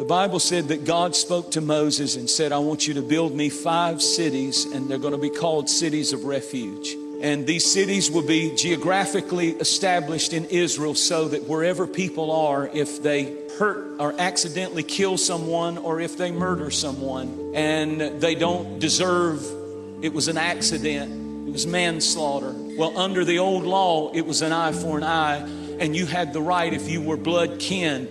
The Bible said that God spoke to Moses and said, I want you to build me five cities, and they're going to be called cities of refuge. And these cities will be geographically established in Israel so that wherever people are, if they hurt or accidentally kill someone or if they murder someone and they don't deserve, it was an accident, it was manslaughter. Well, under the old law, it was an eye for an eye, and you had the right, if you were blood kin,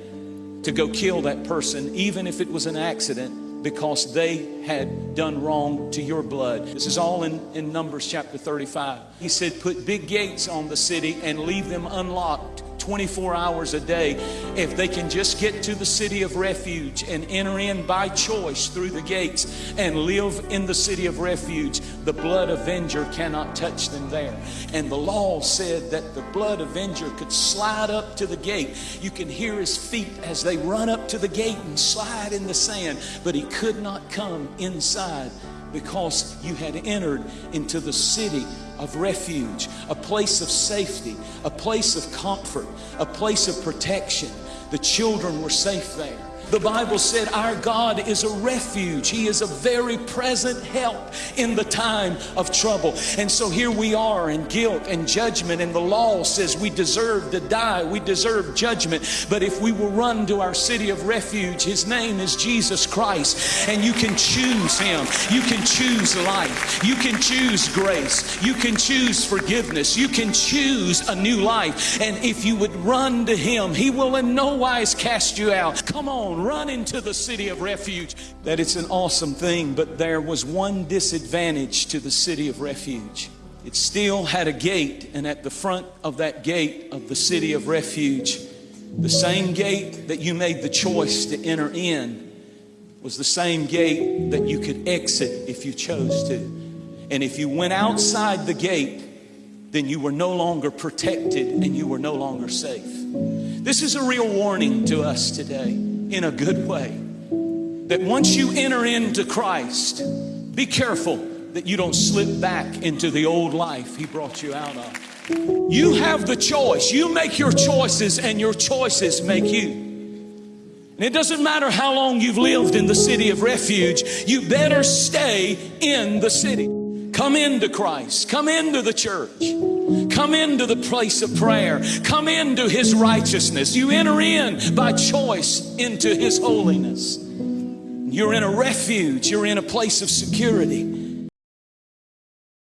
to go kill that person, even if it was an accident because they had done wrong to your blood. This is all in, in Numbers chapter 35. He said, Put big gates on the city and leave them unlocked 24 hours a day. If they can just get to the city of refuge and enter in by choice through the gates and live in the city of refuge, the blood avenger cannot touch them there. And the law said that the blood avenger could slide up to the gate. You can hear his feet as they run up to the gate and slide in the sand, but he could not come inside because you had entered into the city of refuge, a place of safety, a place of comfort, a place of protection. The children were safe there. The Bible said our God is a refuge. He is a very present help in the time of trouble. And so here we are in guilt and judgment, and the law says we deserve to die, we deserve judgment. But if we will run to our city of refuge, His name is Jesus Christ, and you can choose Him. You can choose life. You can choose grace. You can choose forgiveness. You can choose a new life. And if you would run to Him, He will in no wise cast you out. Come on run into the city of refuge. That it's an awesome thing, but there was one disadvantage to the city of refuge. It still had a gate, and at the front of that gate of the city of refuge, the same gate that you made the choice to enter in was the same gate that you could exit if you chose to. And if you went outside the gate, then you were no longer protected and you were no longer safe. This is a real warning to us today in a good way. That once you enter into Christ, be careful that you don't slip back into the old life He brought you out of. You have the choice. You make your choices, and your choices make you. And it doesn't matter how long you've lived in the city of refuge, you better stay in the city. Come into Christ, come into the church. Come into the place of prayer. Come into His righteousness. You enter in by choice into His holiness. You're in a refuge. You're in a place of security.